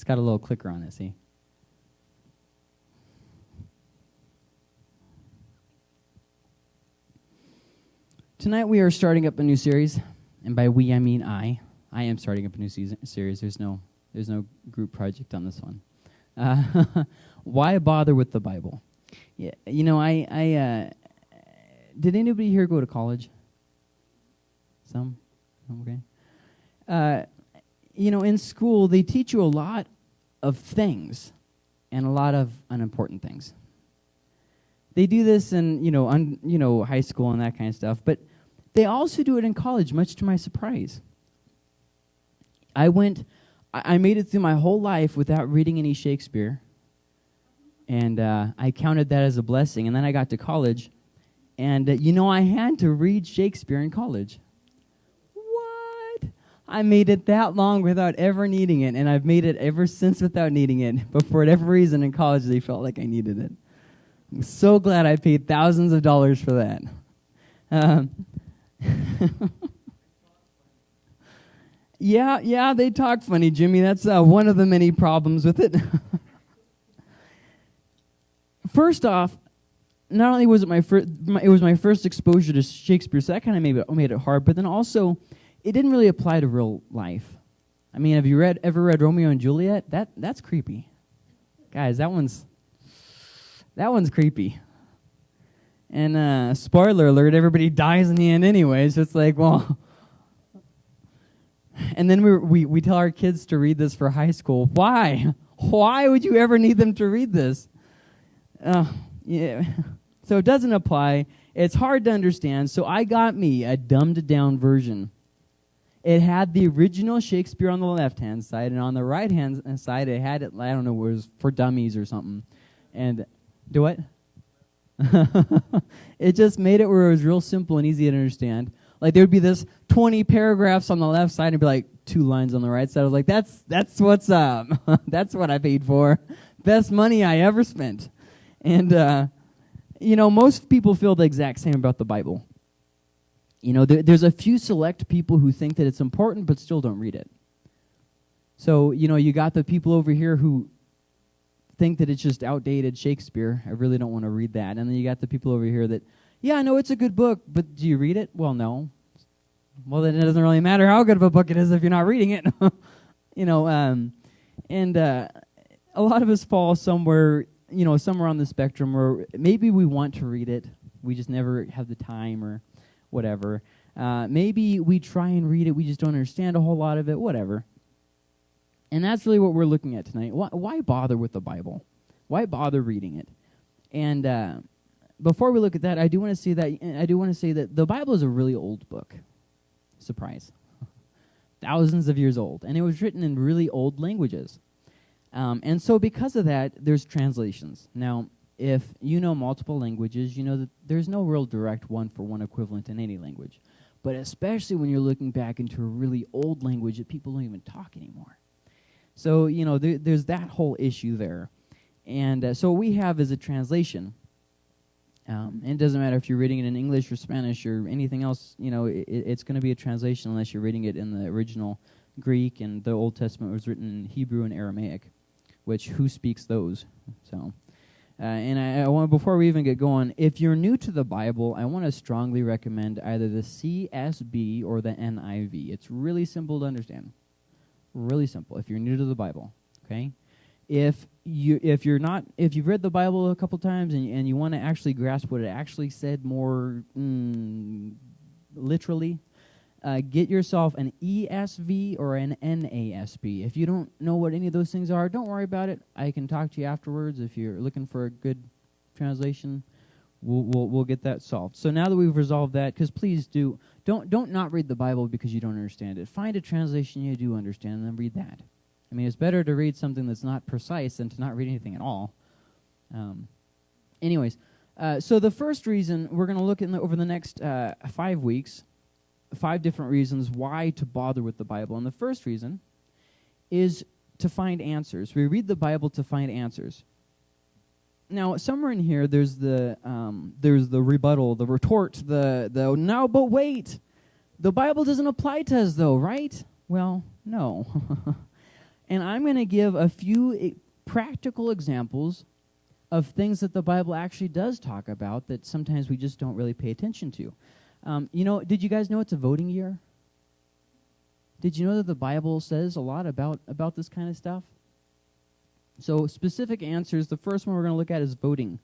It's got a little clicker on it, see? Tonight we are starting up a new series, and by we I mean I. I am starting up a new season, series. There's no there's no group project on this one. Uh, why bother with the Bible? Yeah, you know, I I uh, did anybody here go to college? Some, okay. Uh, you know, in school they teach you a lot of things, and a lot of unimportant things. They do this in you know un, you know high school and that kind of stuff, but they also do it in college, much to my surprise. I went, I made it through my whole life without reading any Shakespeare. And uh, I counted that as a blessing. And then I got to college. And, uh, you know, I had to read Shakespeare in college. I made it that long without ever needing it. And I've made it ever since without needing it. But for whatever reason in college, they felt like I needed it. I'm so glad I paid thousands of dollars for that. Um, yeah, yeah, they talk funny, Jimmy. That's uh, one of the many problems with it. First off, not only was it my first, it was my first exposure to Shakespeare, so that kind of made it, made it hard. But then also, it didn't really apply to real life. I mean, have you read ever read Romeo and Juliet? That that's creepy, guys. That one's that one's creepy. And uh, spoiler alert, everybody dies in the end anyway. So it's like, well. And then we, we, we tell our kids to read this for high school. Why? Why would you ever need them to read this? Uh, yeah. So it doesn't apply. It's hard to understand. So I got me a dumbed down version. It had the original Shakespeare on the left hand side, and on the right hand side, it had it, I don't know, it was for dummies or something. And do what? it just made it where it was real simple and easy to understand. Like there would be this 20 paragraphs on the left side and be like two lines on the right side. I was like, that's that's what's up. that's what I paid for. Best money I ever spent. And uh, you know, most people feel the exact same about the Bible. You know, there, there's a few select people who think that it's important but still don't read it. So, you know, you got the people over here who think that it's just outdated Shakespeare. I really don't want to read that. And then you got the people over here that, yeah, I know it's a good book, but do you read it? Well, no. Well, then it doesn't really matter how good of a book it is if you're not reading it. you know, um, and uh, a lot of us fall somewhere, you know, somewhere on the spectrum where maybe we want to read it, we just never have the time or whatever. Uh, maybe we try and read it, we just don't understand a whole lot of it, whatever. And that's really what we're looking at tonight. Why, why bother with the Bible? Why bother reading it? And uh, before we look at that, I do want to say that I do want to say that the Bible is a really old book. Surprise, thousands of years old, and it was written in really old languages. Um, and so, because of that, there's translations. Now, if you know multiple languages, you know that there's no real direct one-for-one equivalent in any language. But especially when you're looking back into a really old language that people don't even talk anymore. So, you know, there, there's that whole issue there. And uh, so what we have is a translation. Um, and it doesn't matter if you're reading it in English or Spanish or anything else, you know, it, it's going to be a translation unless you're reading it in the original Greek, and the Old Testament was written in Hebrew and Aramaic, which who speaks those? So, uh, and I, I want before we even get going, if you're new to the Bible, I want to strongly recommend either the CSB or the NIV. It's really simple to understand. Really simple. If you're new to the Bible, okay. If you if you're not if you've read the Bible a couple times and and you want to actually grasp what it actually said more mm, literally, uh, get yourself an ESV or an NASB. If you don't know what any of those things are, don't worry about it. I can talk to you afterwards if you're looking for a good translation. We'll, we'll, we'll get that solved. So now that we've resolved that, because please do, don't, don't not read the Bible because you don't understand it. Find a translation you do understand and then read that. I mean, it's better to read something that's not precise than to not read anything at all. Um, anyways, uh, so the first reason we're going to look in the, over the next uh, five weeks, five different reasons why to bother with the Bible. And the first reason is to find answers. We read the Bible to find answers now somewhere in here there's the um, there's the rebuttal, the retort, the the now, but wait, the Bible doesn't apply to us though, right? Well, no. And I'm going to give a few I- practical examples of things that the Bible actually does talk about that sometimes we just don't really pay attention to. Um, you know, did you guys know it's a voting year? Did you know that the Bible says a lot about, about this kind of stuff? So, specific answers. The first one we're going to look at is voting.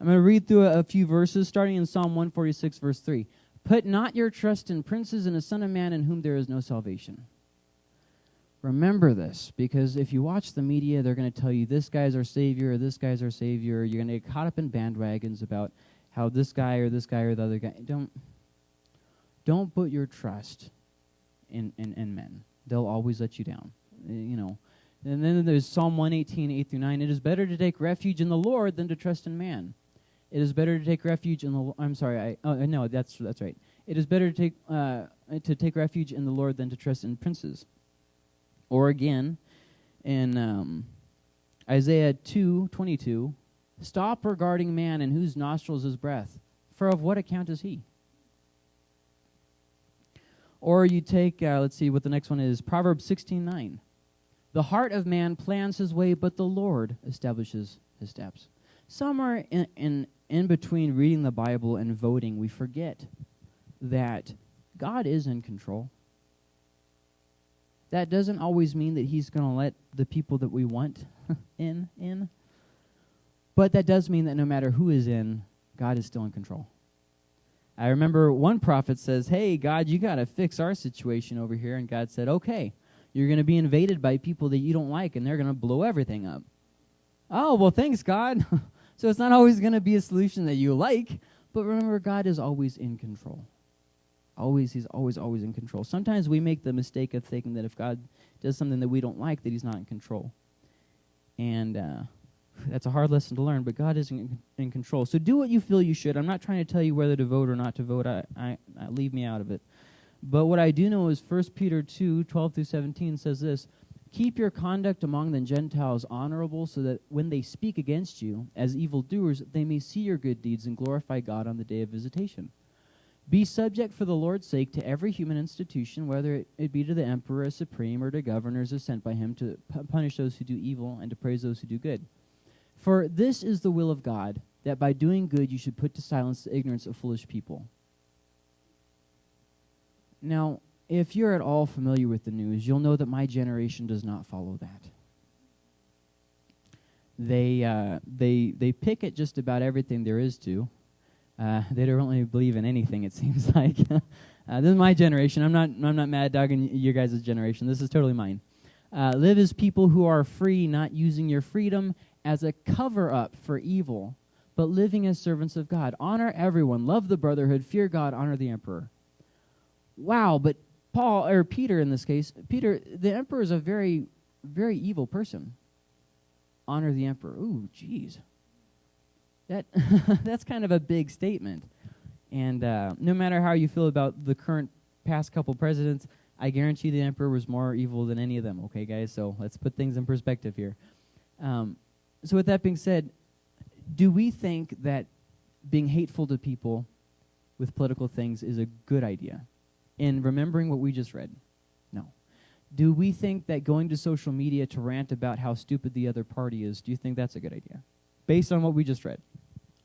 I'm going to read through a, a few verses, starting in Psalm 146, verse 3. Put not your trust in princes and a son of man in whom there is no salvation. Remember this, because if you watch the media, they're going to tell you this guy's our savior or this guy's our savior. You're going to get caught up in bandwagons about how this guy or this guy or the other guy. Don't, don't put your trust in, in, in men. They'll always let you down. Uh, You know. And then there's Psalm 118, 8 through 9. It is better to take refuge in the Lord than to trust in man. It is better to take refuge in the. I'm sorry. I oh no, that's that's right. It is better to take uh, to take refuge in the Lord than to trust in princes. Or again, in um, Isaiah 2, 22, stop regarding man in whose nostrils is breath, for of what account is he? Or you take, uh, let's see what the next one is, Proverbs 16, 9. The heart of man plans his way, but the Lord establishes his steps. Somewhere in, in, in between reading the Bible and voting, we forget that God is in control. That doesn't always mean that He's going to let the people that we want in in. But that does mean that no matter who is in, God is still in control. I remember one prophet says, "Hey, God, you got to fix our situation over here." And God said, "Okay, you're going to be invaded by people that you don't like, and they're going to blow everything up." Oh well, thanks, God. so it's not always going to be a solution that you like, but remember, God is always in control. Always, he's always, always in control. Sometimes we make the mistake of thinking that if God does something that we don't like, that he's not in control. And uh, that's a hard lesson to learn, but God is in, in control. So do what you feel you should. I'm not trying to tell you whether to vote or not to vote. I, I, I leave me out of it. But what I do know is 1 Peter 2, 12 through 17 says this, Keep your conduct among the Gentiles honorable, so that when they speak against you as evildoers, they may see your good deeds and glorify God on the day of visitation. Be subject for the Lord's sake to every human institution, whether it, it be to the emperor as supreme or to governors as sent by him to punish those who do evil and to praise those who do good. For this is the will of God, that by doing good you should put to silence the ignorance of foolish people. Now, if you're at all familiar with the news, you'll know that my generation does not follow that. They, uh, they, they pick at just about everything there is to. Uh, they don't really believe in anything, it seems like. uh, this is my generation. I'm not, I'm not mad dogging your guys' generation. This is totally mine. Uh, live as people who are free, not using your freedom as a cover up for evil, but living as servants of God. Honor everyone, love the brotherhood, fear God, honor the emperor. Wow, but Paul, or Peter in this case, Peter, the emperor is a very, very evil person. Honor the emperor. Ooh, jeez. That that's kind of a big statement. And uh, no matter how you feel about the current past couple presidents, I guarantee the emperor was more evil than any of them. Okay, guys. So let's put things in perspective here. Um, so with that being said, do we think that being hateful to people with political things is a good idea? In remembering what we just read, no. Do we think that going to social media to rant about how stupid the other party is, do you think that's a good idea? Based on what we just read?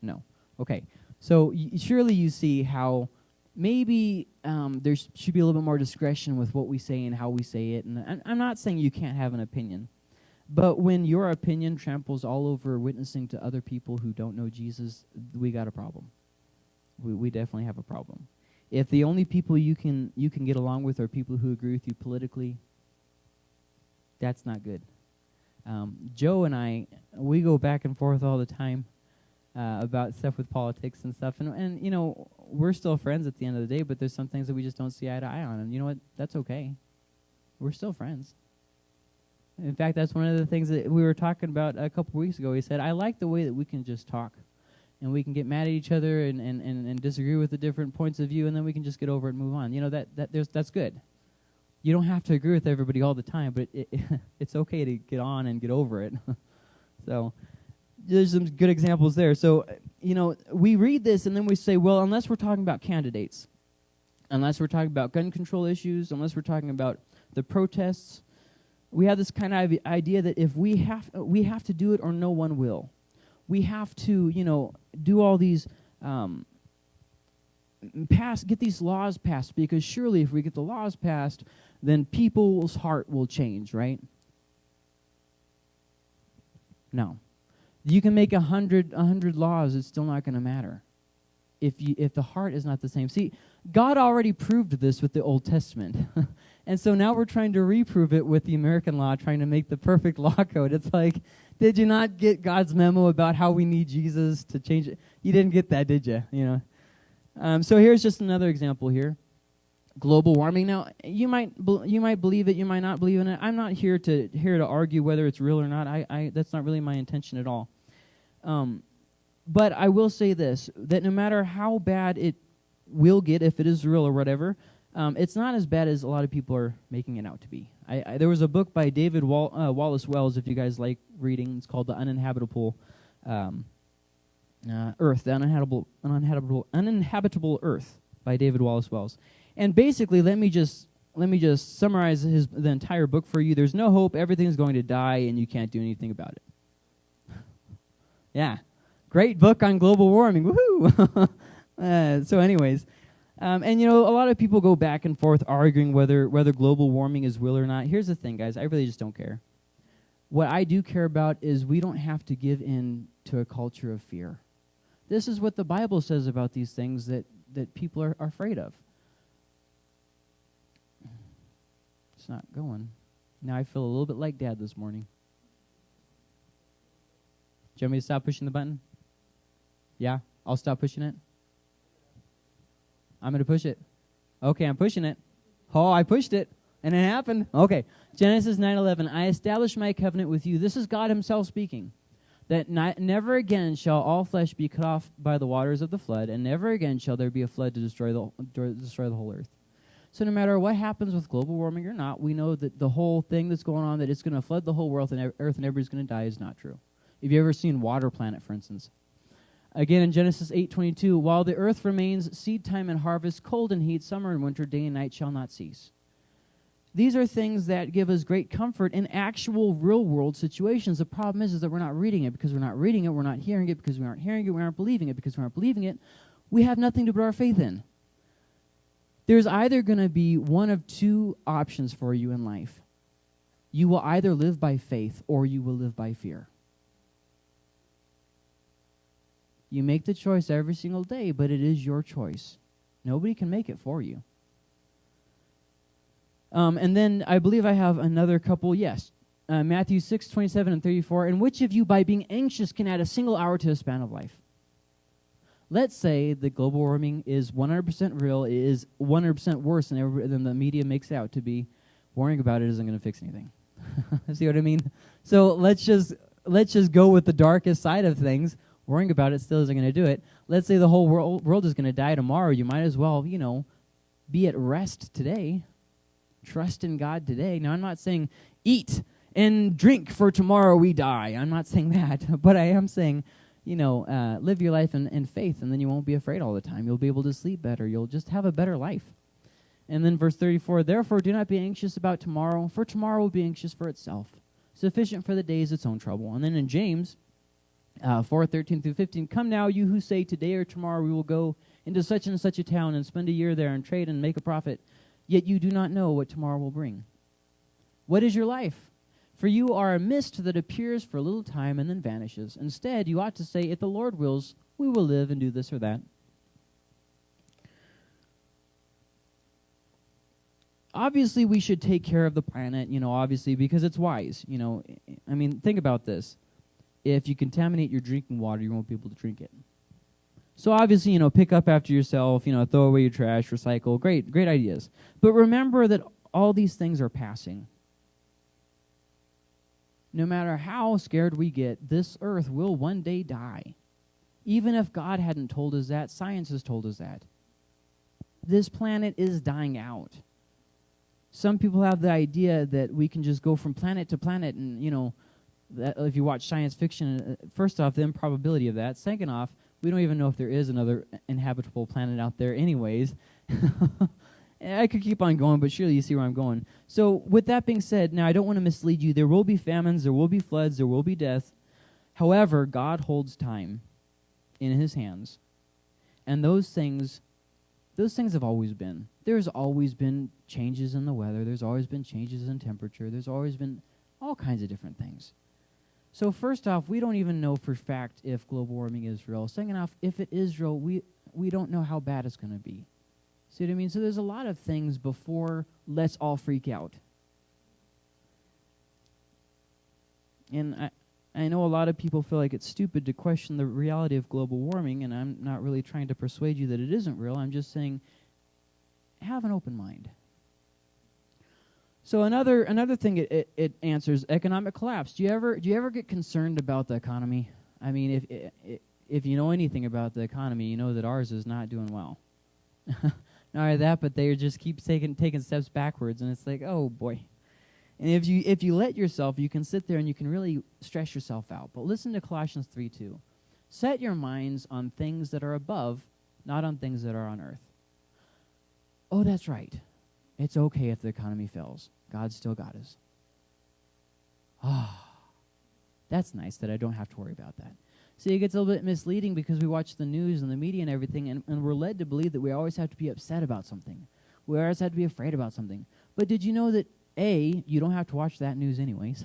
No. Okay. So surely you see how maybe um, there sh- should be a little bit more discretion with what we say and how we say it. And I- I'm not saying you can't have an opinion, but when your opinion tramples all over witnessing to other people who don't know Jesus, we got a problem. We, we definitely have a problem. If the only people you can you can get along with are people who agree with you politically, that's not good. Um, Joe and I, we go back and forth all the time uh, about stuff with politics and stuff, and and you know we're still friends at the end of the day. But there's some things that we just don't see eye to eye on, and you know what? That's okay. We're still friends. In fact, that's one of the things that we were talking about a couple weeks ago. He said, "I like the way that we can just talk." and we can get mad at each other and, and, and, and disagree with the different points of view, and then we can just get over it and move on. You know that that there's that's good. You don't have to agree with everybody all the time, but it, it it's okay to get on and get over it. so there's some good examples there. So you know we read this and then we say, well, unless we're talking about candidates, unless we're talking about gun control issues, unless we're talking about the protests, we have this kind of idea that if we have we have to do it or no one will. We have to, you know, do all these um, pass get these laws passed because surely if we get the laws passed, then people's heart will change, right? No. You can make a hundred a hundred laws, it's still not going to matter. If you if the heart is not the same. See, God already proved this with the Old Testament. And so now we're trying to reprove it with the American law, trying to make the perfect law code. It's like, did you not get God's memo about how we need Jesus to change it? You didn't get that, did you? You know. Um, so here's just another example here. Global warming. Now you might you might believe it, you might not believe in it. I'm not here to here to argue whether it's real or not. I, I that's not really my intention at all. Um, but I will say this: that no matter how bad it will get, if it is real or whatever, um, it's not as bad as a lot of people are making it out to be. I, I, there was a book by David Wall, uh, Wallace Wells, if you guys like reading. It's called The Uninhabitable um, uh, Earth, The Uninhabitable, Uninhabitable, Uninhabitable Earth by David Wallace Wells. And basically, let me just let me just summarize his the entire book for you. There's no hope. Everything's going to die, and you can't do anything about it. yeah, great book on global warming. Woohoo! uh, so, anyways, um, and you know, a lot of people go back and forth arguing whether whether global warming is real or not. Here's the thing, guys. I really just don't care. What I do care about is we don't have to give in to a culture of fear. This is what the Bible says about these things that, that people are, are afraid of. It's not going. Now I feel a little bit like Dad this morning. Do you want me to stop pushing the button? Yeah? I'll stop pushing it? I'm going to push it. Okay, I'm pushing it. Oh, I pushed it. And it happened. Okay. Genesis 9:11. I establish my covenant with you. This is God himself speaking. That ni- never again shall all flesh be cut off by the waters of the flood, and never again shall there be a flood to destroy the destroy the whole earth. So no matter what happens with global warming or not, we know that the whole thing that's going on that it's going to flood the whole world and earth and everybody's going to die is not true. Have you ever seen Water Planet, for instance? Again in Genesis 8:22, while the earth remains seed time and harvest, cold and heat, summer and winter, day and night shall not cease. These are things that give us great comfort in actual real world situations. The problem is, is that we're not reading it because we're not reading it, we're not hearing it because we aren't hearing it, we aren't believing it because we aren't believing it. We have nothing to put our faith in. There's either going to be one of two options for you in life. You will either live by faith or you will live by fear. You make the choice every single day, but it is your choice. Nobody can make it for you. Um, and then I believe I have another couple. Yes, uh, Matthew 6, 27 and 34. And which of you, by being anxious, can add a single hour to a span of life? Let's say that global warming is 100% real, it is 100% worse than, than the media makes out to be. Worrying about it isn't going to fix anything. See what I mean? So let's just let's just go with the darkest side of things worrying about it still isn't going to do it. Let's say the whole world, world is going to die tomorrow. You might as well, you know, be at rest today. Trust in God today. Now, I'm not saying eat and drink for tomorrow we die. I'm not saying that. But I am saying, you know, uh, live your life in, in faith, and then you won't be afraid all the time. You'll be able to sleep better. You'll just have a better life. And then verse 34 Therefore, do not be anxious about tomorrow, for tomorrow will be anxious for itself. Sufficient for the day is its own trouble. And then in James, uh, 4 13 through 15 come now you who say today or tomorrow we will go into such and such a town and spend a year there and trade and make a profit yet you do not know what tomorrow will bring. What is your life? For you are a mist that appears for a little time and then vanishes. Instead you ought to say if the lord wills we will live and do this or that. Obviously we should take care of the planet you know obviously because it's wise you know. I mean think about this if you contaminate your drinking water, you won't be able to drink it. So obviously, you know, pick up after yourself, you know, throw away your trash, recycle. Great, great ideas. But remember that all these things are passing. No matter how scared we get, this earth will one day die. Even if God hadn't told us that, science has told us that. This planet is dying out. Some people have the idea that we can just go from planet to planet and, you know, that, if you watch science fiction, uh, first off, the improbability of that. Second off, we don't even know if there is another inhabitable planet out there, anyways. I could keep on going, but surely you see where I'm going. So, with that being said, now I don't want to mislead you. There will be famines, there will be floods, there will be death. However, God holds time in his hands. And those things those things have always been. There's always been changes in the weather, there's always been changes in temperature, there's always been all kinds of different things. So first off, we don't even know for fact if global warming is real. Second off, if it is real, we we don't know how bad it's going to be. See what I mean? So there's a lot of things before let's all freak out. And I, I know a lot of people feel like it's stupid to question the reality of global warming, and I'm not really trying to persuade you that it isn't real. I'm just saying have an open mind. So another another thing it, it, it answers economic collapse. Do you ever do you ever get concerned about the economy? I mean, if if you know anything about the economy, you know that ours is not doing well. not only that, but they just keep taking taking steps backwards, and it's like, oh boy. And if you if you let yourself, you can sit there and you can really stress yourself out. But listen to Colossians three two. Set your minds on things that are above, not on things that are on earth. Oh, that's right. It's okay if the economy fails. God's still got us. Ah, oh, that's nice that I don't have to worry about that. See, it gets a little bit misleading because we watch the news and the media and everything, and, and we're led to believe that we always have to be upset about something. We always have to be afraid about something. But did you know that, A, you don't have to watch that news anyways?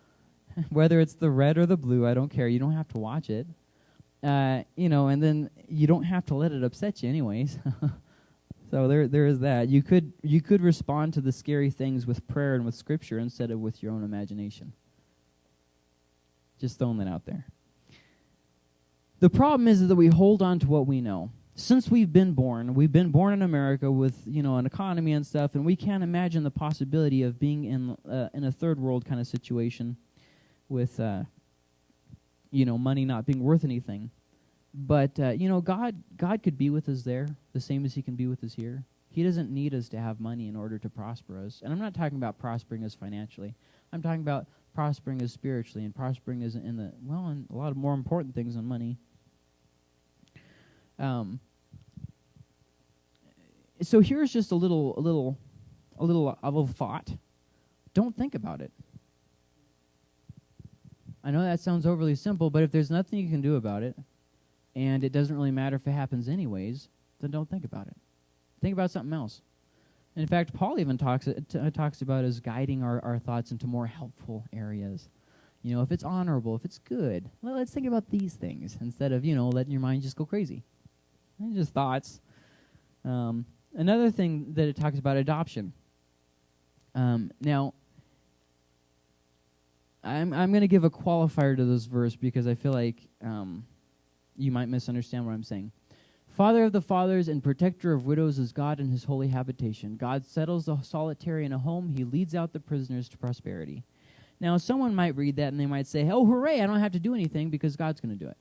Whether it's the red or the blue, I don't care. You don't have to watch it. Uh, you know, and then you don't have to let it upset you anyways. so there there is that. You could you could respond to the scary things with prayer and with scripture instead of with your own imagination. Just throwing that out there. The problem is that we hold on to what we know. Since we've been born, we've been born in America with you know an economy and stuff, and we can't imagine the possibility of being in uh, in a third world kind of situation, with uh, you know money not being worth anything. But uh, you know God God could be with us there the same as He can be with us here. He doesn't need us to have money in order to prosper us, and I'm not talking about prospering us financially. I'm talking about prospering us spiritually and prospering us in the well, in a lot of more important things than money. Um, so here's just a little, a little, a little of a thought. Don't think about it. I know that sounds overly simple, but if there's nothing you can do about it, and it doesn't really matter if it happens anyways, then don't think about it. Think about something else. In fact, Paul even talks uh, uh, talks about us guiding our, our thoughts into more helpful areas. You know, if it's honorable, if it's good, well, let's think about these things instead of you know letting your mind just go crazy just thoughts. Um, another thing that it talks about adoption. Um, now, I'm I'm going to give a qualifier to this verse because I feel like um, you might misunderstand what I'm saying. Father of the fathers and protector of widows is God in his holy habitation. God settles the solitary in a home. He leads out the prisoners to prosperity. Now, someone might read that and they might say, oh, hooray, I don't have to do anything because God's going to do it.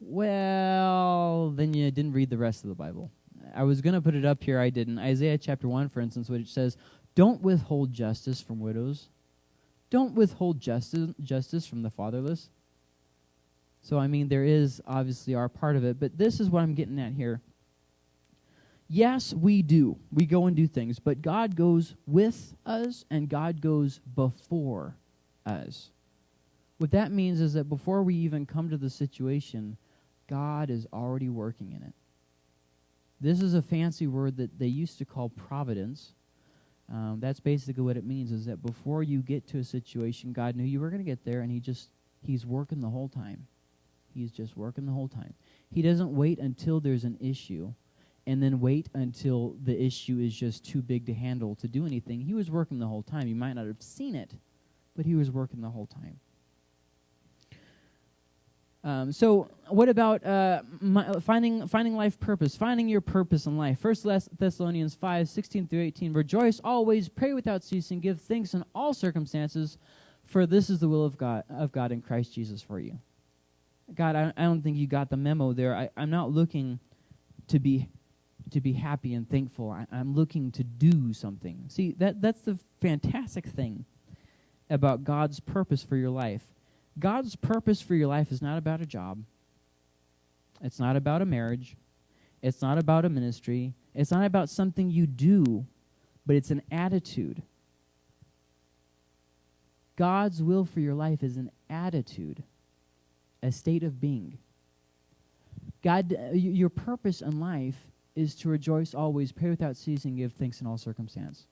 Well, then you didn't read the rest of the Bible. I was going to put it up here, I didn't. Isaiah chapter 1, for instance, which says, Don't withhold justice from widows. Don't withhold justice, justice from the fatherless. So, I mean, there is obviously our part of it, but this is what I'm getting at here. Yes, we do. We go and do things, but God goes with us and God goes before us. What that means is that before we even come to the situation, God is already working in it. This is a fancy word that they used to call providence. Um, that's basically what it means is that before you get to a situation, God knew you were going to get there, and He just, He's working the whole time. He's just working the whole time. He doesn't wait until there's an issue and then wait until the issue is just too big to handle to do anything. He was working the whole time. You might not have seen it, but He was working the whole time. Um, so, what about uh, my, finding finding life purpose? Finding your purpose in life. First Thessalonians 5, 16 through 18. Rejoice always, pray without ceasing, give thanks in all circumstances, for this is the will of God of God in Christ Jesus for you. God, I, I don't think you got the memo there. I, I'm not looking to be to be happy and thankful. I, I'm looking to do something. See, that that's the fantastic thing about God's purpose for your life God's purpose for your life is not about a job. It's not about a marriage. It's not about a ministry. It's not about something you do, but it's an attitude. God's will for your life is an attitude, a state of being. God, uh, your purpose in life is to rejoice always, pray without ceasing, give thanks in all circumstance.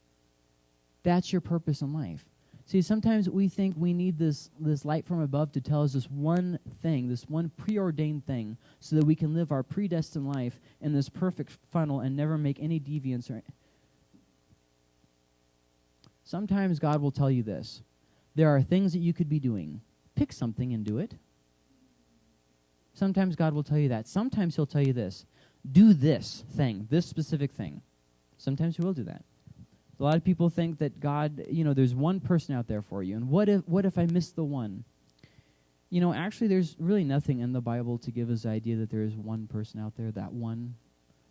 That's your purpose in life. See, sometimes we think we need this, this light from above to tell us this one thing, this one preordained thing, so that we can live our predestined life in this perfect funnel and never make any deviance. Or Sometimes God will tell you this there are things that you could be doing. Pick something and do it. Sometimes God will tell you that. Sometimes He'll tell you this do this thing, this specific thing. Sometimes He will do that. A lot of people think that God, you know, there's one person out there for you. And what if, what if I miss the one? You know, actually, there's really nothing in the Bible to give us the idea that there is one person out there, that one.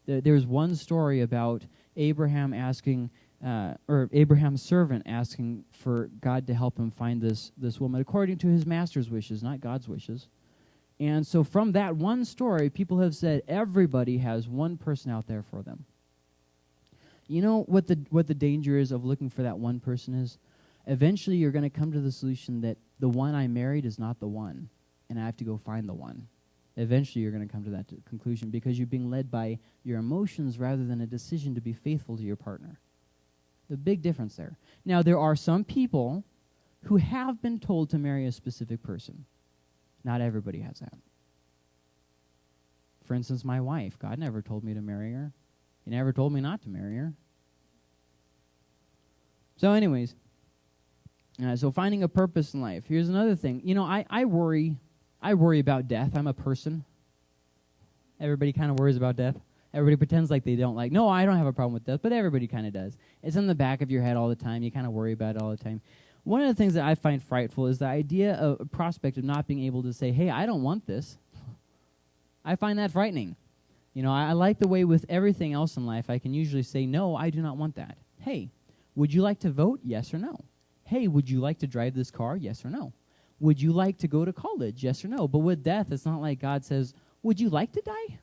There, there's one story about Abraham asking, uh, or Abraham's servant asking for God to help him find this, this woman according to his master's wishes, not God's wishes. And so from that one story, people have said everybody has one person out there for them. You know what the what the danger is of looking for that one person is? Eventually you're going to come to the solution that the one I married is not the one and I have to go find the one. Eventually you're going to come to that conclusion because you're being led by your emotions rather than a decision to be faithful to your partner. The big difference there. Now there are some people who have been told to marry a specific person. Not everybody has that. For instance, my wife. God never told me to marry her. He never told me not to marry her. So, anyways, uh, so finding a purpose in life. Here's another thing. You know, I, I worry. I worry about death. I'm a person. Everybody kind of worries about death. Everybody pretends like they don't like. No, I don't have a problem with death, but everybody kind of does. It's in the back of your head all the time. You kind of worry about it all the time. One of the things that I find frightful is the idea of prospect of not being able to say, "Hey, I don't want this." I find that frightening. You know, I, I like the way with everything else in life, I can usually say, "No, I do not want that." Hey, would you like to vote? Yes or no. Hey, would you like to drive this car? Yes or no. Would you like to go to college? Yes or no. But with death, it's not like God says, "Would you like to die?"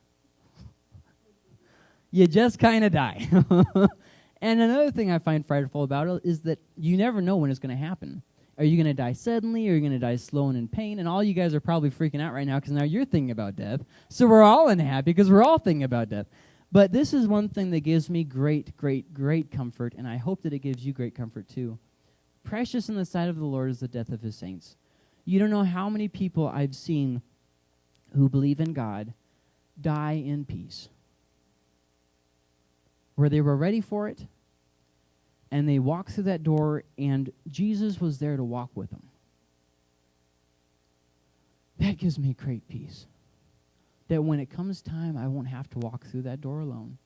you just kind of die. And another thing I find frightful about it is that you never know when it's going to happen. Are you going to die suddenly? Or are you going to die slow and in pain? And all you guys are probably freaking out right now because now you're thinking about death. So we're all unhappy because we're all thinking about death. But this is one thing that gives me great, great, great comfort, and I hope that it gives you great comfort too. Precious in the sight of the Lord is the death of his saints. You don't know how many people I've seen who believe in God die in peace where they were ready for it, and they walked through that door, and Jesus was there to walk with them. That gives me great peace. That when it comes time, I won't have to walk through that door alone.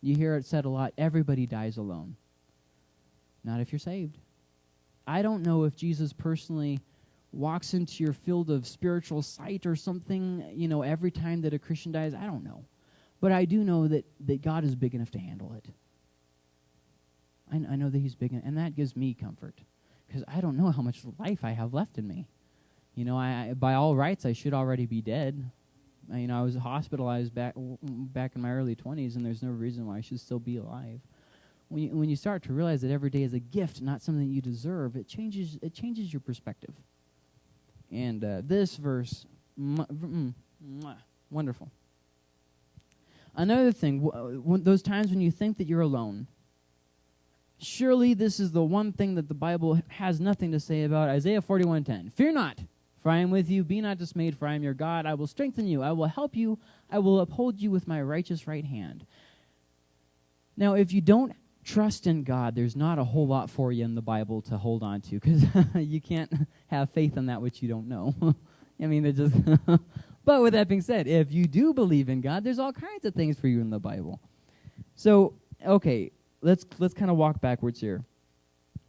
You hear it said a lot everybody dies alone. Not if you're saved. I don't know if Jesus personally walks into your field of spiritual sight or something, you know, every time that a Christian dies. I don't know. But I do know that, that God is big enough to handle it. I, I know that He's big, enough and that gives me comfort because I don't know how much life I have left in me. You know, I, I by all rights I should already be dead. I, you know, I was hospitalized back back in my early 20s, and there's no reason why I should still be alive. When you, when you start to realize that every day is a gift, not something you deserve, it changes it changes your perspective. And uh, this verse, mm, wonderful. Another thing, w- those times when you think that you're alone, surely this is the one thing that the Bible has nothing to say about. Isaiah 41:10. Fear not, for I am with you. Be not dismayed, for I am your God. I will strengthen you. I will help you. I will uphold you with my righteous right hand. Now, if you don't trust in God, there's not a whole lot for you in the Bible to hold on to because you can't have faith in that which you don't know. I mean, it just but with that being said, if you do believe in God, there's all kinds of things for you in the Bible. So, okay, let's let's kind of walk backwards here.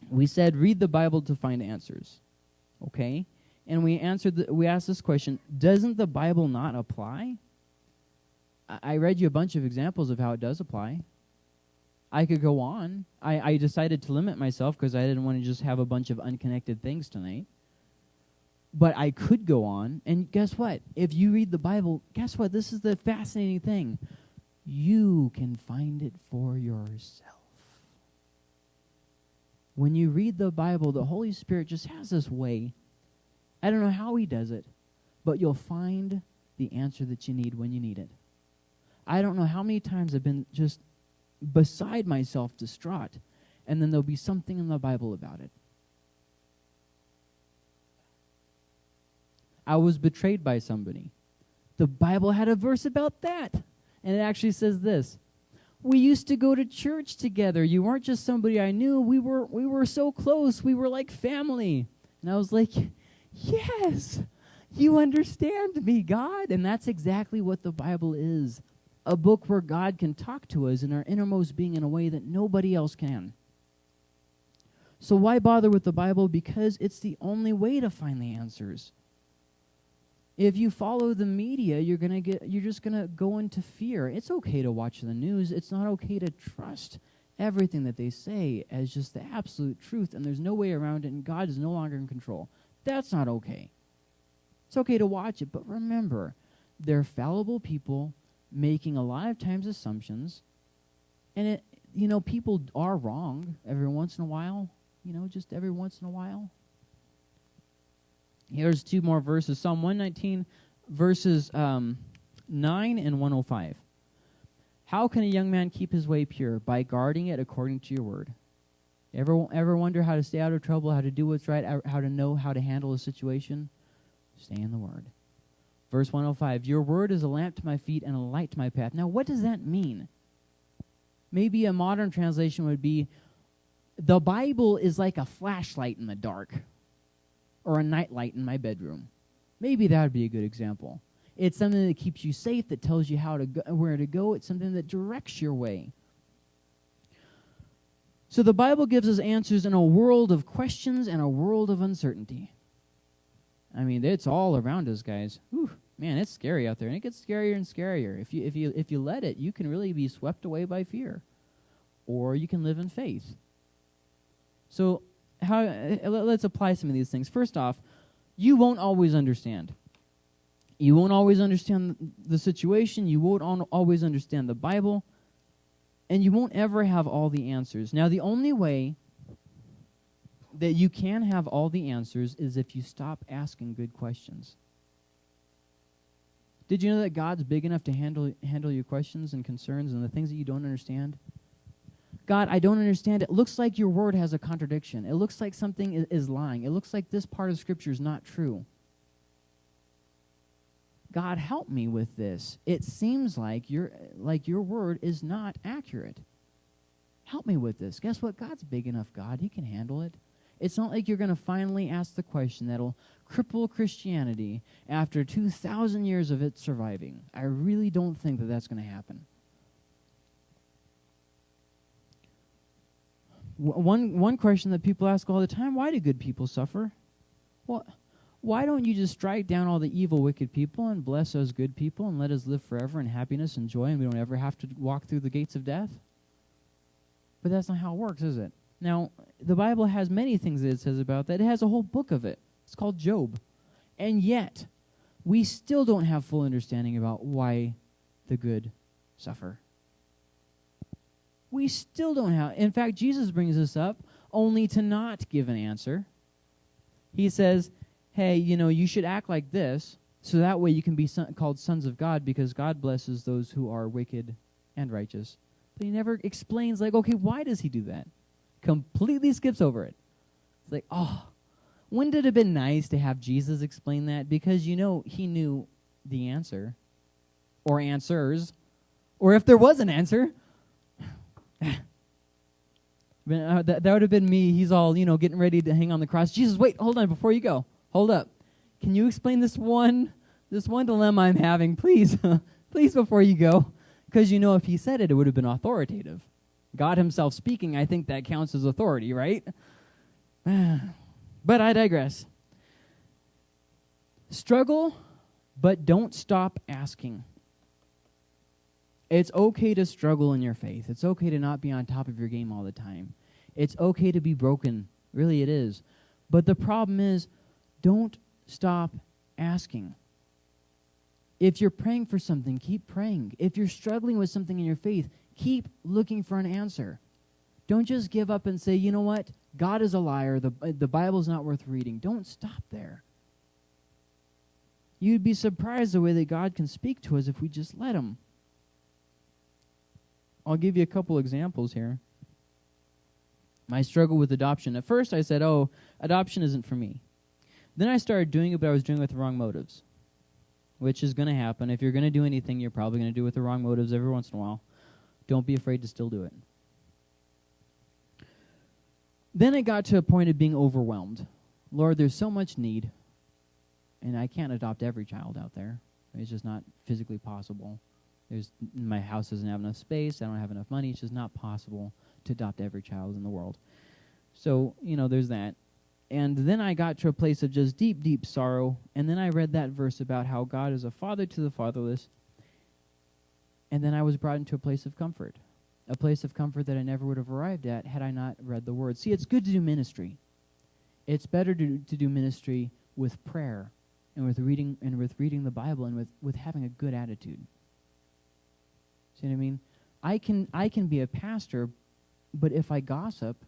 We said read the Bible to find answers. Okay? And we answered the, we asked this question, doesn't the Bible not apply? I, I read you a bunch of examples of how it does apply. I could go on. I, I decided to limit myself because I didn't want to just have a bunch of unconnected things tonight. But I could go on, and guess what? If you read the Bible, guess what? This is the fascinating thing. you can find it for yourself. When you read the Bible, the Holy Spirit just has this way. I don't know how He does it, but you'll find the answer that you need when you need it. I don't know how many times I've been just beside myself, distraught, and then there'll be something in the Bible about it. I was betrayed by somebody. The Bible had a verse about that. And it actually says this We used to go to church together. You weren't just somebody I knew. We were, we were so close. We were like family. And I was like, Yes, you understand me, God. And that's exactly what the Bible is a book where God can talk to us in our innermost being in a way that nobody else can. So, why bother with the Bible? Because it's the only way to find the answers. If you follow the media, you're to get you're just going to go into fear. It's okay to watch the news. It's not okay to trust everything that they say as just the absolute truth and there's no way around it and God is no longer in control. That's not okay. It's okay to watch it, but remember, they're fallible people making a lot of times assumptions, and it, you know, people are wrong every once in a while. You know, just every once in a while. Here's two more verses Psalm 119, verses um, 9 and 105. How can a young man keep his way pure? By guarding it according to your word. Ever, ever wonder how to stay out of trouble, how to do what's right, how to know how to handle a situation? Stay in the word. Verse 105 Your word is a lamp to my feet and a light to my path. Now, what does that mean? Maybe a modern translation would be The Bible is like a flashlight in the dark or a nightlight in my bedroom. Maybe that would be a good example. It's something that keeps you safe, that tells you how to go, where to go. It's something that directs your way. So the Bible gives us answers in a world of questions and a world of uncertainty. I mean, it's all around us, guys. Whew, man, it's scary out there, and it gets scarier and scarier. If you if you if you let it, you can really be swept away by fear, or you can live in faith. So, how uh, let's apply some of these things. First off, you won't always understand. You won't always understand the situation. You won't always understand the Bible, and you won't ever have all the answers. Now, the only way that you can have all the answers is if you stop asking good questions. Did you know that God's big enough to handle handle your questions and concerns and the things that you don't understand? God, I don't understand. It looks like your word has a contradiction. It looks like something is, lying. It looks like this part of scripture is not true. God, help me with this. It seems like your like your word is not accurate. Help me with this. Guess what? God's big enough, God. He can handle it. It's not like you're going to finally ask the question that'll cripple Christianity after 2,000 years of it surviving. I really don't think that that's going to happen. One, one question that people ask all the time why do good people suffer? Well, why don't you just strike down all the evil, wicked people and bless those good people and let us live forever in happiness and joy and we don't ever have to walk through the gates of death? But that's not how it works, is it? Now, the Bible has many things that it says about that. It has a whole book of it. It's called Job. And yet, we still don't have full understanding about why the good suffer. We still don't have. In fact, Jesus brings this up only to not give an answer. He says, hey, you know, you should act like this, so that way you can be son- called sons of God because God blesses those who are wicked and righteous. But he never explains, like, okay, why does he do that? completely skips over it. It's like, oh, wouldn't it have been nice to have Jesus explain that? Because you know he knew the answer or answers, or if there was an answer. Uh, that, that would have been me. He's all, you know, getting ready to hang on the cross. Jesus, wait, hold on, before you go. Hold up. Can you explain this one this one dilemma I'm having, please? please before you go. Because you know if he said it, it would have been authoritative. God Himself speaking, I think that counts as authority, right? but I digress. Struggle, but don't stop asking. It's okay to struggle in your faith. It's okay to not be on top of your game all the time. It's okay to be broken. Really, it is. But the problem is, don't stop asking. If you're praying for something, keep praying. If you're struggling with something in your faith, keep looking for an answer. Don't just give up and say, you know what? God is a liar. The, uh, the Bible's not worth reading. Don't stop there. You'd be surprised the way that God can speak to us if we just let Him. I'll give you a couple examples here. My struggle with adoption. At first, I said, oh, adoption isn't for me. Then I started doing it, but I was doing it with the wrong motives, which is going to happen. If you're going to do anything, you're probably going to do it with the wrong motives every once in a while. Don't be afraid to still do it. Then it got to a point of being overwhelmed. Lord, there's so much need, and I can't adopt every child out there. It's just not physically possible. There's my house doesn't have enough space. I don't have enough money. It's just not possible to adopt every child in the world. So you know, there's that. And then I got to a place of just deep, deep sorrow. And then I read that verse about how God is a father to the fatherless. And then I was brought into a place of comfort a place of comfort that I never would have arrived at had I not read the Word. See, it's good to do ministry. It's better to, to do ministry with prayer and with reading and with reading the Bible and with, with having a good attitude. See what I mean? I can I can be a pastor, but if I gossip,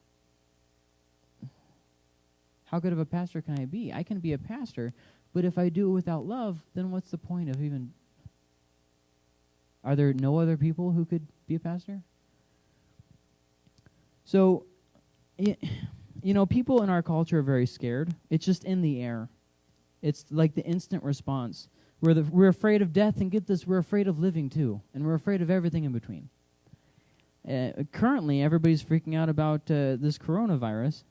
how good of a pastor can I be? I can be a pastor, but if I do it without love, then what's the point of even Are there no other people who could be a pastor? So, you know, people in our culture are very scared. It's just in the air. It's like the instant response. We're, the, we're afraid of death, and get this, we're afraid of living too. And we're afraid of everything in between. Uh, currently, everybody's freaking out about uh, this coronavirus.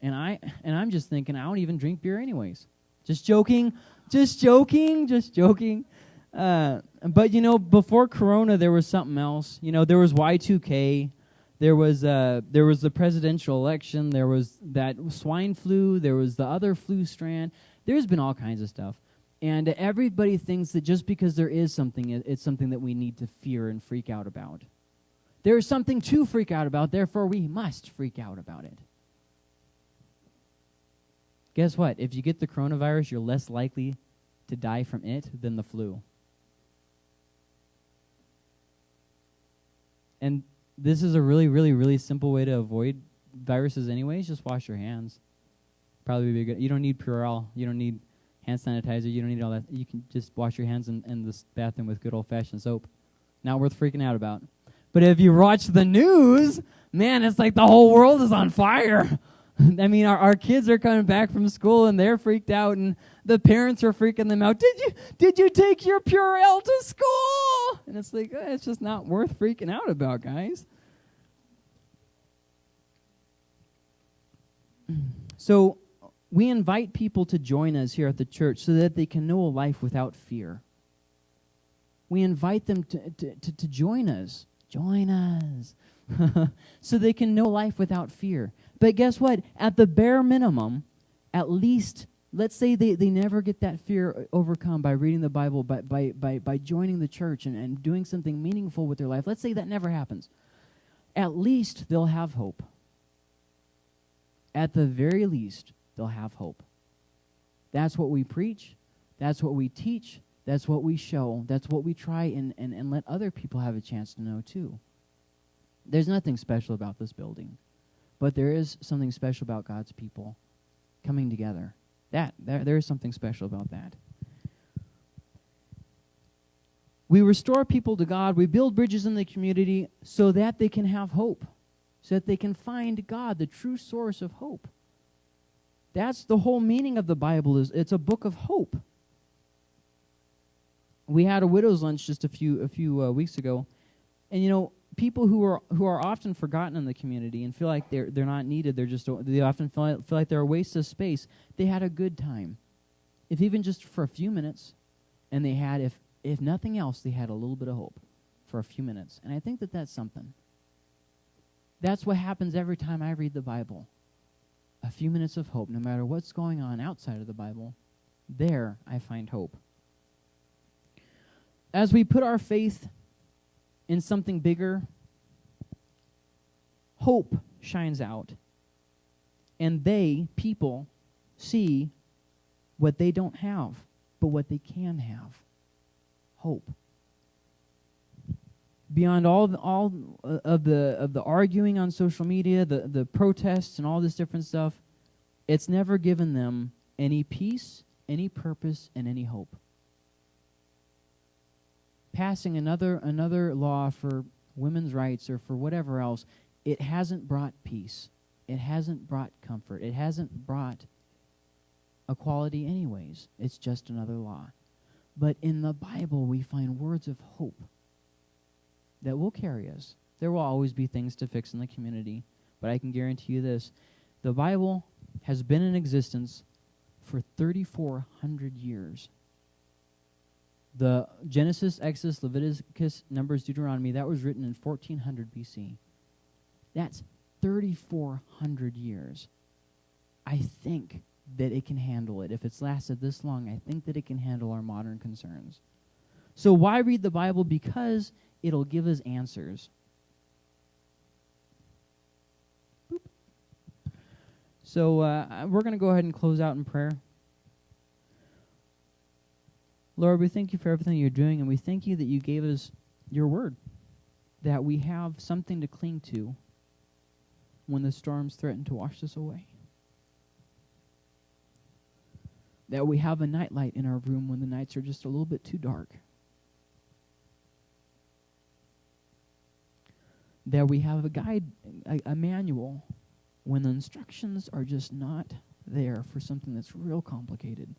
And, I, and I'm just thinking, I don't even drink beer anyways. Just joking. Just joking. Just joking. Uh, but, you know, before Corona, there was something else. You know, there was Y2K. There was uh, there was the presidential election. There was that swine flu. There was the other flu strand. There's been all kinds of stuff, and everybody thinks that just because there is something, it's something that we need to fear and freak out about. There is something to freak out about. Therefore, we must freak out about it. Guess what? If you get the coronavirus, you're less likely to die from it than the flu. And this is a really, really, really simple way to avoid viruses anyways. Just wash your hands. Probably be good. You don't need Purell. You don't need hand sanitizer. You don't need all that. You can just wash your hands in, in this bathroom with good old-fashioned soap. Not worth freaking out about. But if you watch the news, man, it's like the whole world is on fire. I mean, our, our kids are coming back from school and they're freaked out, and the parents are freaking them out. Did you did you take your Purell to school? And it's like eh, it's just not worth freaking out about, guys. So we invite people to join us here at the church so that they can know a life without fear. We invite them to, to, to, to join us. Join us. so they can know life without fear. But guess what? At the bare minimum, at least, let's say they, they never get that fear overcome by reading the Bible, by, by, by, by joining the church and, and doing something meaningful with their life. Let's say that never happens. At least they'll have hope. At the very least, they'll have hope. That's what we preach. That's what we teach. That's what we show. That's what we try and, and, and let other people have a chance to know too. There's nothing special about this building. But there is something special about God's people coming together. That there, there is something special about that. We restore people to God. We build bridges in the community so that they can have hope, so that they can find God, the true source of hope. That's the whole meaning of the Bible is it's a book of hope. We had a widow's lunch just a few a few uh, weeks ago, and you know people who are who are often forgotten in the community and feel like they're they're not needed. They're just they often feel like, feel like they're a waste of space. They had a good time, if even just for a few minutes, and they had if if nothing else they had a little bit of hope for a few minutes. And I think that that's something. That's what happens every time I read the Bible. A few minutes of hope, no matter what's going on outside of the Bible. There I find hope. As we put our faith in something bigger, hope shines out. And they, people, see what they don't have, but what they can have. hope. Beyond all the, all uh, of the of the arguing on social media, the the protests and all this different stuff, it's never given them any peace, any purpose, and any hope. Passing another another law for women's rights or for whatever else, it hasn't brought peace. It hasn't brought comfort. It hasn't brought equality, anyways. It's just another law. But in the Bible, we find words of hope that will carry us. There will always be things to fix in the community, but I can guarantee you this the Bible has been in existence for 3,400 years. The Genesis, Exodus, Leviticus, Numbers, Deuteronomy, that was written in 1400 BC. That's 3,400 years. I think that it can handle it. If it's lasted this long, I think that it can handle our modern concerns. So, why read the Bible? Because it'll give us answers. Boop. So, uh, we're going to go ahead and close out in prayer. Lord, we thank you for everything you're doing, and we thank you that you gave us your word, that we have something to cling to when the storms threaten to wash us away. That we have a nightlight in our room when the nights are just a little bit too dark. That we have a guide, a, a manual, when the instructions are just not there for something that's real complicated.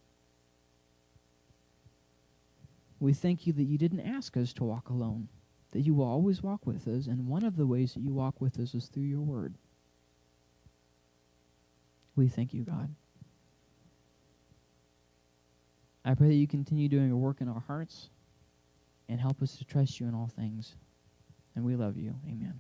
We thank you that you didn't ask us to walk alone, that you will always walk with us, and one of the ways that you walk with us is through your word. We thank you, God. I pray that you continue doing a work in our hearts and help us to trust you in all things. And we love you. Amen.